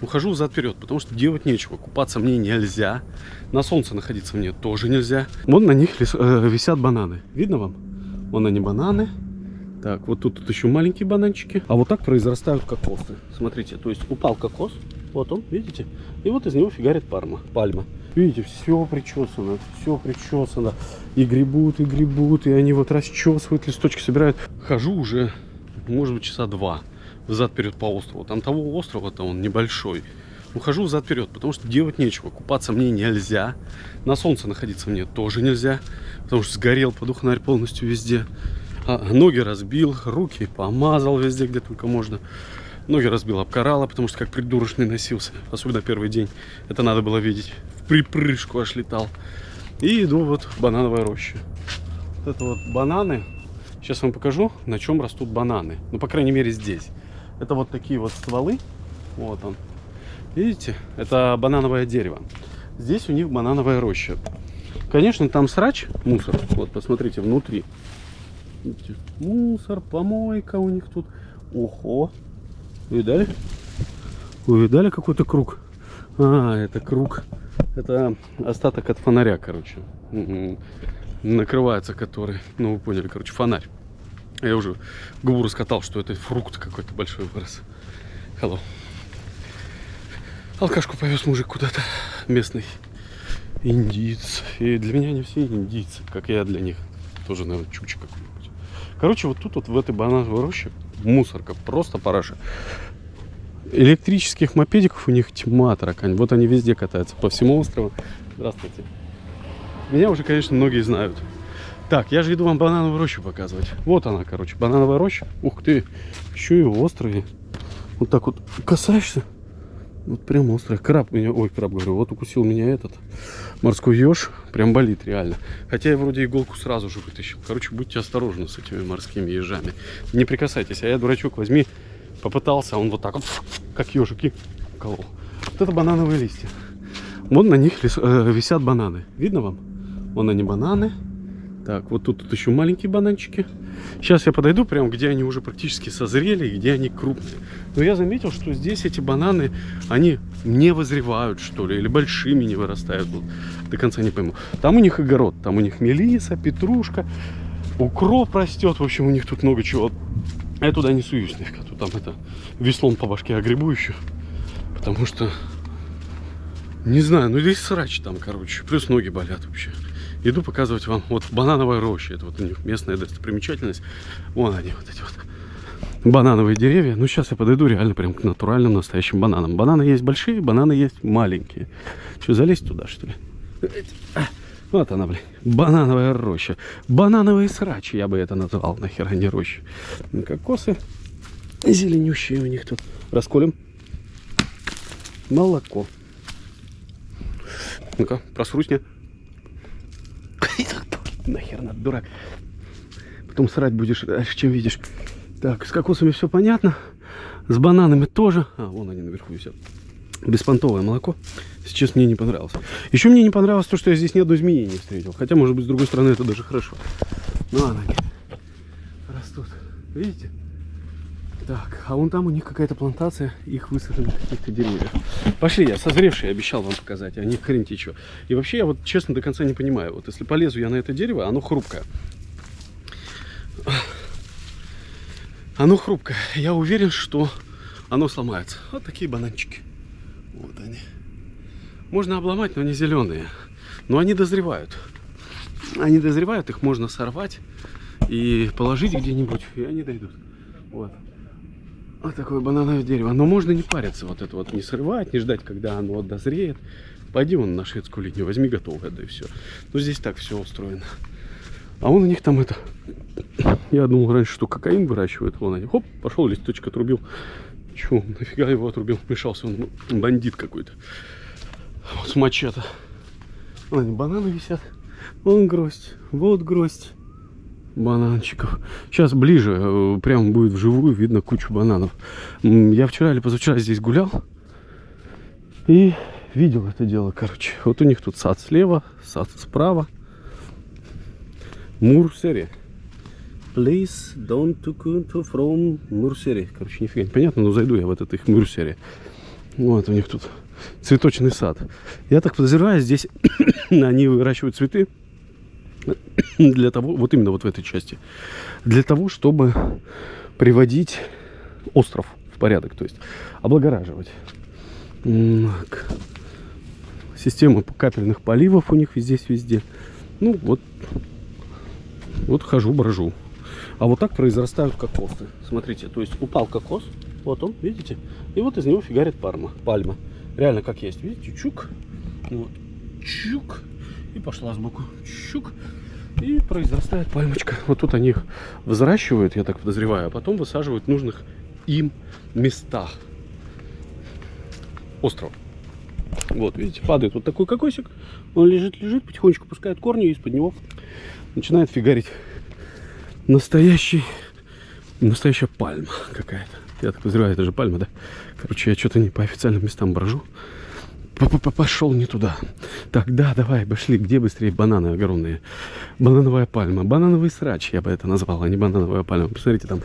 Ухожу взад-вперед, потому что делать нечего. Купаться мне нельзя. На солнце находиться мне тоже нельзя. Вон на них лес, э, висят бананы. Видно вам? Вон они бананы. Так, вот тут, тут еще маленькие бананчики. А вот так произрастают кокосы. Смотрите, то есть упал кокос. Вот он, видите? И вот из него фигарит парма, пальма. Видите, все причесано, все причесано. И гребут, и гребут, и они вот расчесывают, листочки собирают. Хожу уже, может быть, часа два взад-вперед по острову. Там того острова-то он небольшой. Ухожу взад-вперед, потому что делать нечего. Купаться мне нельзя. На солнце находиться мне тоже нельзя. Потому что сгорел подухнарь полностью везде. А, ноги разбил, руки помазал везде, где только можно. Ноги разбил об потому что как придурочный носился. Особенно первый день. Это надо было видеть. В припрыжку аж летал. И иду вот в банановой роще. Вот это вот бананы. Сейчас вам покажу, на чем растут бананы. Ну, по крайней мере, здесь. Это вот такие вот стволы. Вот он. Видите? Это банановое дерево. Здесь у них банановая роща. Конечно, там срач, мусор. Вот, посмотрите, внутри. Видите? Мусор, помойка у них тут. Ого. Видали? Вы видали какой-то круг? А, это круг. Это остаток от фонаря, короче. Накрывается который. Ну, вы поняли, короче, фонарь. Я уже губу раскатал, что это фрукт какой-то большой вырос. Hello. Алкашку повез мужик куда-то местный. Индиец. И для меня они все индийцы, как я для них. Тоже, наверное, чуча какой-нибудь. Короче, вот тут вот в этой банановой роще мусорка, просто параша. Электрических мопедиков у них тьма таракань. Вот они везде катаются, по всему острову. Здравствуйте. Меня уже, конечно, многие знают. Так, я же иду вам банановую рощу показывать. Вот она, короче, банановая роща. Ух ты, еще и острые. Вот так вот касаешься. Вот прям острый. Краб меня, ой, краб говорю, вот укусил меня этот морской еж. Прям болит реально. Хотя я вроде иголку сразу же вытащил. Короче, будьте осторожны с этими морскими ежами. Не прикасайтесь. А я, дурачок, возьми, попытался, он вот так вот, как ежики, колол. Вот это банановые листья. Вот на них э, висят бананы. Видно вам? Вон они бананы. Так, вот тут, тут еще маленькие бананчики. Сейчас я подойду прям, где они уже практически созрели, где они крупные. Но я заметил, что здесь эти бананы, они не возревают, что ли, или большими не вырастают. Вот, до конца не пойму. Там у них огород, там у них мелиса, петрушка, укроп растет. В общем, у них тут много чего. Я туда не суюсь. Тут там это веслом по башке огребу еще. Потому что, не знаю, ну здесь срач там, короче. Плюс ноги болят вообще иду показывать вам вот банановая роща. Это вот у них местная достопримечательность. Вон они, вот эти вот банановые деревья. Ну, сейчас я подойду реально прям к натуральным настоящим бананам. Бананы есть большие, бананы есть маленькие. Что, залезть туда, что ли? Вот она, блин. Банановая роща. Банановые срачи, я бы это назвал. Нахера не роща. Кокосы зеленющие у них тут. Расколем. Молоко. Ну-ка, просрусь мне. Нахер надо, дурак. Потом срать будешь дальше, чем видишь. Так, с кокосами все понятно. С бананами тоже. А, вон они наверху висят. Беспонтовое молоко. Сейчас мне не понравилось. Еще мне не понравилось то, что я здесь ни одной змеи не встретил. Хотя, может быть, с другой стороны, это даже хорошо. Ну, ладно. Растут. Видите? Так, а вон там у них какая-то плантация их высаженных каких-то деревьев. Пошли, я созревший обещал вам показать, а не хрен что. И вообще, я вот честно до конца не понимаю. Вот если полезу я на это дерево, оно хрупкое. Оно хрупкое. Я уверен, что оно сломается. Вот такие бананчики. Вот они. Можно обломать, но они зеленые. Но они дозревают. Они дозревают, их можно сорвать и положить где-нибудь, и они дойдут. Вот. Вот такое банановое дерево. Но можно не париться, вот это вот не срывать, не ждать, когда оно дозреет. Пойди вон на шведскую линию, возьми готовое, да и все. Но здесь так все устроено. А вон у них там это... Я думал раньше, что кокаин выращивают. Вон они. Хоп, пошел листочек отрубил. Че, нафига его отрубил? Мешался он, бандит какой-то. Вот с мачете. Вон они, бананы висят. Вон гроздь, вот гроздь бананчиков. Сейчас ближе, э, прям будет вживую видно кучу бананов. Я вчера или позавчера здесь гулял и видел это дело, короче. Вот у них тут сад слева, сад справа. Мурсери. Please don't to from Мурсери. Короче, нифига не понятно, но зайду я в этот их Мурсери. Вот у них тут цветочный сад. Я так подозреваю, здесь они выращивают цветы для того, вот именно вот в этой части, для того, чтобы приводить остров в порядок, то есть облагораживать. Система капельных поливов у них здесь везде. Ну вот, вот хожу, брожу. А вот так произрастают кокосы. Смотрите, то есть упал кокос, вот он, видите? И вот из него фигарит парма, пальма. Реально как есть, видите, чук. Вот, чук. И пошла сбоку. Чук. И произрастает пальмочка. Вот тут они их взращивают, я так подозреваю, а потом высаживают в нужных им местах. Остров. Вот, видите, падает вот такой кокосик. Он лежит, лежит, потихонечку пускает корни, и из-под него начинает фигарить настоящий, настоящая пальма какая-то. Я так подозреваю, это же пальма, да? Короче, я что-то не по официальным местам брожу. П -п -п Пошел не туда. Так, да, давай, пошли. Где быстрее бананы огромные? Банановая пальма. Банановый срач, я бы это назвал, а не банановая пальма. Посмотрите, там,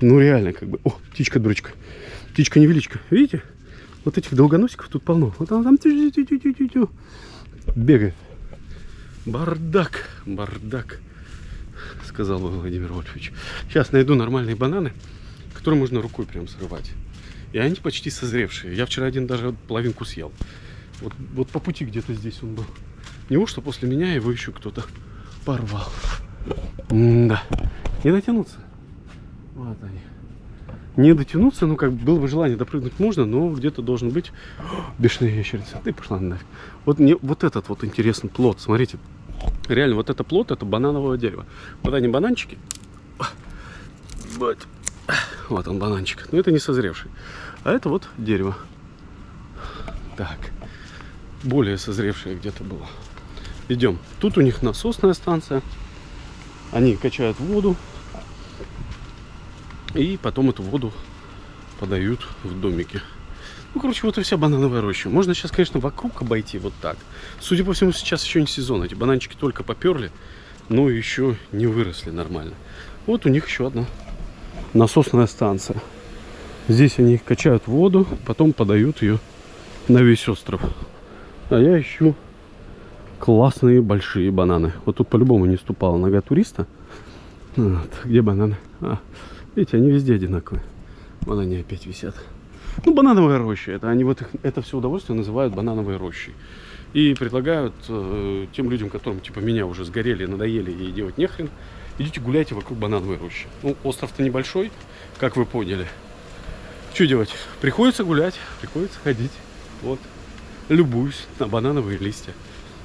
ну реально, как бы... О, птичка-дурочка. Птичка-невеличка. Видите? Вот этих долгоносиков тут полно. Вот он там тю -тю -тю -тю -тю бегает. Бардак, бардак, сказал Владимир Вольфович. Сейчас найду нормальные бананы, которые можно рукой прям срывать. И они почти созревшие. Я вчера один даже половинку съел. Вот, вот по пути где-то здесь он был. Неужто после меня его еще кто-то порвал? М да. Не дотянуться. Вот они. Не дотянуться, ну как было бы желание допрыгнуть можно, но где-то должен быть бешеная ящерица. Ты пошла нафиг. Вот мне вот этот вот интересный плод. Смотрите. Реально, вот это плод, это банановое дерево. Вот они бананчики. Вот. Он бананчик. Но это не созревший. А это вот дерево. Так. Более созревшее где-то было. Идем. Тут у них насосная станция. Они качают воду. И потом эту воду подают в домики. Ну, короче, вот и вся банановая роща. Можно сейчас, конечно, вокруг обойти вот так. Судя по всему, сейчас еще не сезон. Эти бананчики только поперли, но еще не выросли нормально. Вот у них еще одна насосная станция. Здесь они качают воду, потом подают ее на весь остров. А я ищу классные большие бананы. Вот тут по-любому не ступала нога туриста. Вот, где бананы? А, видите, они везде одинаковые. Вон они опять висят. Ну, банановая роща. Это они вот их, это все удовольствие называют банановой рощей. И предлагают э, тем людям, которым типа меня уже сгорели, надоели и делать нехрен, идите гуляйте вокруг банановой рощи. Ну, остров-то небольшой, как вы поняли. Что делать? Приходится гулять, приходится ходить. Вот. Любуюсь на банановые листья.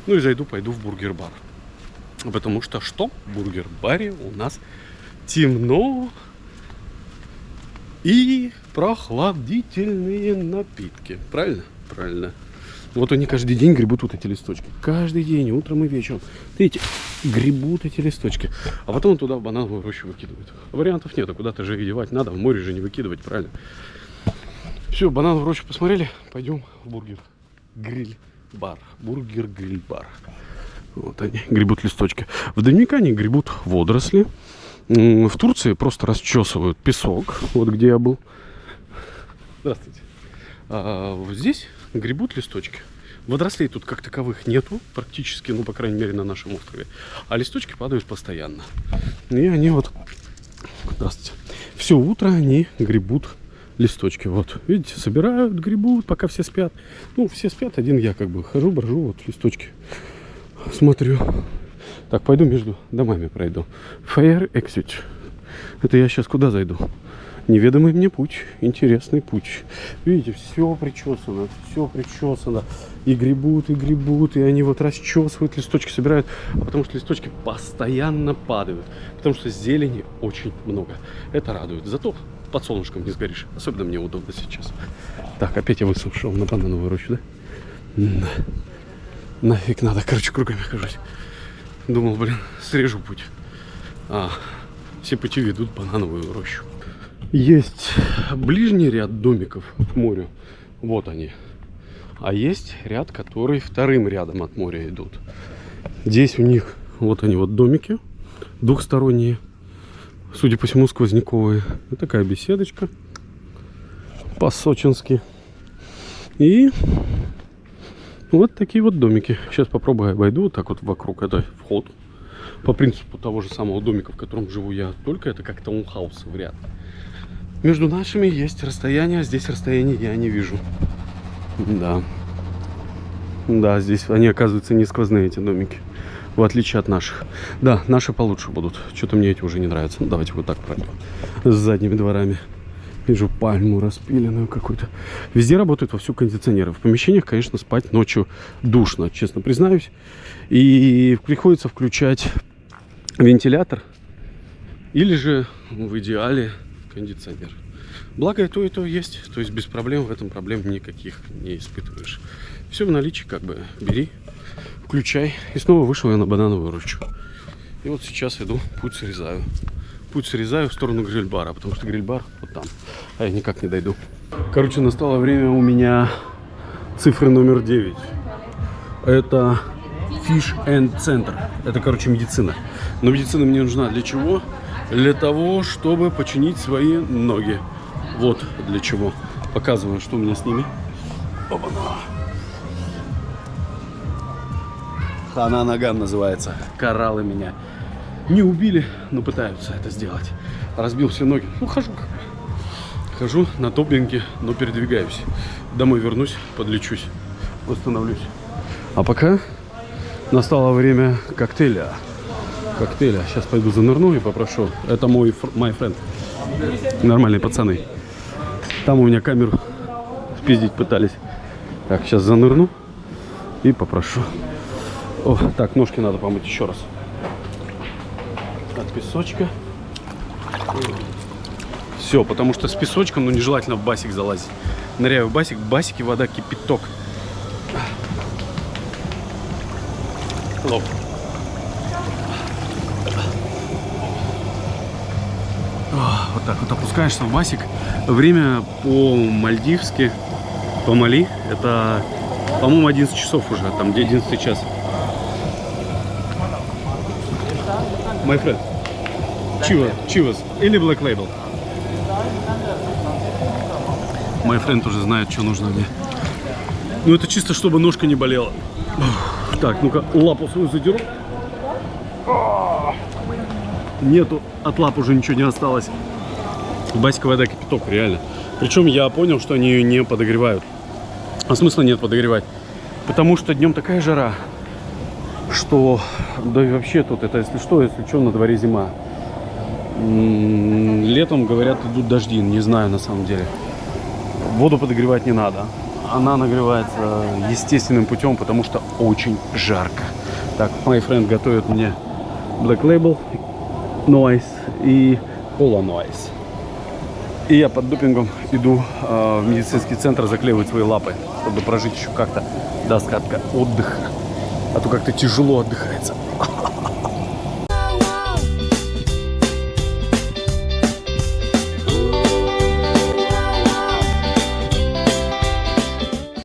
Ну и зайду, пойду в бургер-бар. Потому что что? В бургер-баре у нас темно и прохладительные напитки. Правильно? Правильно. Вот они каждый день гребут вот эти листочки. Каждый день, утром и вечером. Видите, гребут эти листочки. А потом туда в банановую рощу выкидывают. Вариантов нет, а куда-то же и девать надо. В море же не выкидывать, правильно? Все, банановую рощу посмотрели. Пойдем в бургер. Гриль бар. Бургер гриль бар. Вот они гребут листочки. В Доминикане гребут водоросли. В Турции просто расчесывают песок. Вот где я был. Здравствуйте. А вот здесь гребут листочки. Водорослей тут как таковых нету практически, ну, по крайней мере, на нашем острове. А листочки падают постоянно. И они вот, здравствуйте, все утро они гребут листочки. Вот, видите, собирают, гребут, пока все спят. Ну, все спят, один я как бы хожу, брожу, вот листочки смотрю. Так, пойду между домами пройду. Fire Exit. Это я сейчас куда зайду? Неведомый мне путь, интересный путь. Видите, все причесано, все причесано. И гребут, и гребут, и они вот расчесывают, листочки собирают. А потому что листочки постоянно падают. Потому что зелени очень много. Это радует. Зато под солнышком не сгоришь. Особенно мне удобно сейчас. Так, опять я высушил на банановую рощу, да? На. Нафиг надо. Короче, кругами хожусь. Думал, блин, срежу путь. А, все пути ведут банановую рощу. Есть ближний ряд домиков к морю. Вот они. А есть ряд, который вторым рядом от моря идут. Здесь у них вот они вот домики двухсторонние. Судя по всему, сквозняковые. Вот такая беседочка. По-сочински. И вот такие вот домики. Сейчас попробую обойду вот так вот вокруг. Это вход. По принципу того же самого домика, в котором живу я. Только это как таунхаус в ряд. Между нашими есть расстояние, а здесь расстояния я не вижу. Да. Да, здесь они, оказывается, не сквозные, эти домики. В отличие от наших. Да, наши получше будут. Что-то мне эти уже не нравятся. Ну, давайте вот так пройдем. С задними дворами. Вижу пальму распиленную какую-то. Везде работают вовсю кондиционеры. В помещениях, конечно, спать ночью душно, честно признаюсь. И приходится включать вентилятор. Или же, в идеале, кондиционер. Благо и то, и то есть. То есть без проблем в этом проблем никаких не испытываешь. Все в наличии, как бы бери, включай. И снова вышел я на банановую рощу. И вот сейчас иду, путь срезаю. Путь срезаю в сторону гриль-бара, потому что гриль-бар вот там. А я никак не дойду. Короче, настало время у меня цифры номер 9. Это Fish and Center. Это, короче, медицина. Но медицина мне нужна для чего? Для того, чтобы починить свои ноги. Вот для чего. Показываю, что у меня с ними. Опа-на. Хана ногам называется. Кораллы меня не убили, но пытаются это сделать. Разбил все ноги. Ну, хожу как. Хожу на топинге, но передвигаюсь. Домой вернусь, подлечусь, восстановлюсь. А пока настало время коктейля. Коктейля. Сейчас пойду занырну и попрошу. Это мой my friend. Нормальные пацаны. Там у меня камеру спиздить пытались. Так, сейчас занырну и попрошу. О, так, ножки надо помыть еще раз. От песочка. Все, потому что с песочком, ну, нежелательно в басик залазить. Ныряю в басик, в басике вода кипяток. Лоб. Вот так вот опускаешься в басик. Время по-мальдивски, по Мали, это, по-моему, 11 часов уже, там где 11 час. My friend. Chivas, Chivas или Black Label? My friend уже знает, что нужно мне. Ну, это чисто, чтобы ножка не болела. Так, ну-ка, лапу свою задеру. Нету, от лап уже ничего не осталось. Басика вода кипяток, реально. Причем я понял, что они ее не подогревают. А смысла нет подогревать. Потому что днем такая жара, что да и вообще тут это, если что, если что, на дворе зима. Летом, говорят, идут дожди, не знаю на самом деле. Воду подогревать не надо. Она нагревается естественным путем, потому что очень жарко. Так, мой friend готовит мне Black Label, Noise и Cola Noise. И я под допингом иду э, в медицинский центр заклеивать свои лапы, чтобы прожить еще как-то до остатка отдыха. А то как-то тяжело отдыхается.